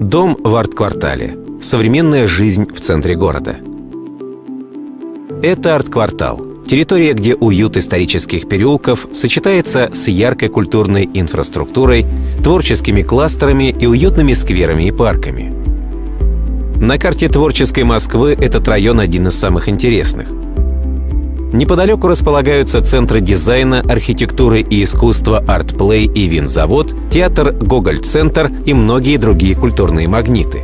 Дом в арт-квартале. Современная жизнь в центре города. Это арт-квартал. Территория, где уют исторических переулков сочетается с яркой культурной инфраструктурой, творческими кластерами и уютными скверами и парками. На карте творческой Москвы этот район один из самых интересных. Неподалеку располагаются центры дизайна, архитектуры и искусства «Артплей» и «Винзавод», театр «Гоголь-центр» и многие другие культурные магниты.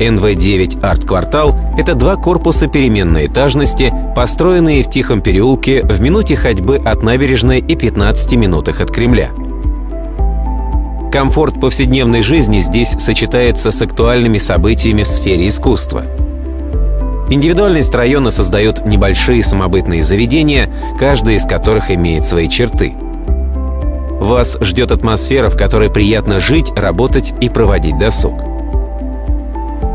НВ-9 «Арт-квартал» — это два корпуса переменной этажности, построенные в Тихом переулке в минуте ходьбы от набережной и 15 минутах от Кремля. Комфорт повседневной жизни здесь сочетается с актуальными событиями в сфере искусства — Индивидуальность района создает небольшие самобытные заведения, каждое из которых имеет свои черты. Вас ждет атмосфера, в которой приятно жить, работать и проводить досуг.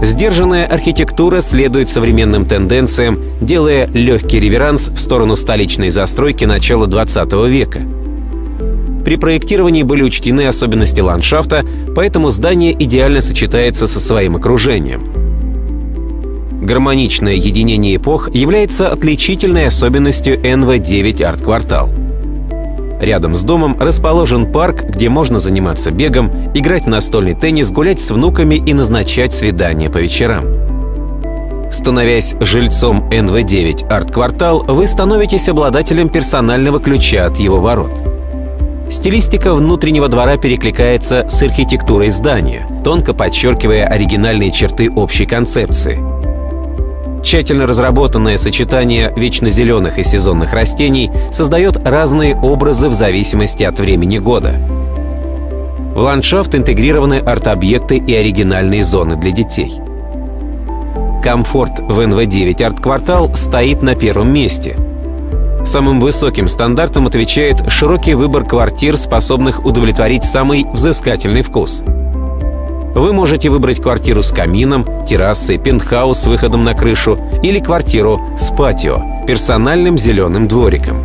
Сдержанная архитектура следует современным тенденциям, делая легкий реверанс в сторону столичной застройки начала 20 века. При проектировании были учтены особенности ландшафта, поэтому здание идеально сочетается со своим окружением — Гармоничное единение эпох является отличительной особенностью НВ-9 арт-квартал. Рядом с домом расположен парк, где можно заниматься бегом, играть в настольный теннис, гулять с внуками и назначать свидания по вечерам. Становясь жильцом НВ-9 арт-квартал, вы становитесь обладателем персонального ключа от его ворот. Стилистика внутреннего двора перекликается с архитектурой здания, тонко подчеркивая оригинальные черты общей концепции — Тщательно разработанное сочетание вечно зеленых и сезонных растений создает разные образы в зависимости от времени года. В ландшафт интегрированы арт-объекты и оригинальные зоны для детей. Комфорт в НВ-9 арт-квартал стоит на первом месте. Самым высоким стандартом отвечает широкий выбор квартир, способных удовлетворить самый взыскательный вкус — вы можете выбрать квартиру с камином, террасой, пентхаус с выходом на крышу или квартиру с патио, персональным зеленым двориком.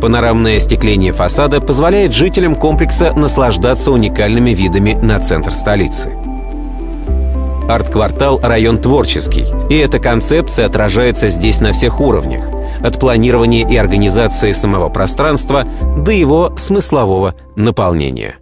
Панорамное остекление фасада позволяет жителям комплекса наслаждаться уникальными видами на центр столицы. Арт-квартал — район творческий, и эта концепция отражается здесь на всех уровнях, от планирования и организации самого пространства до его смыслового наполнения.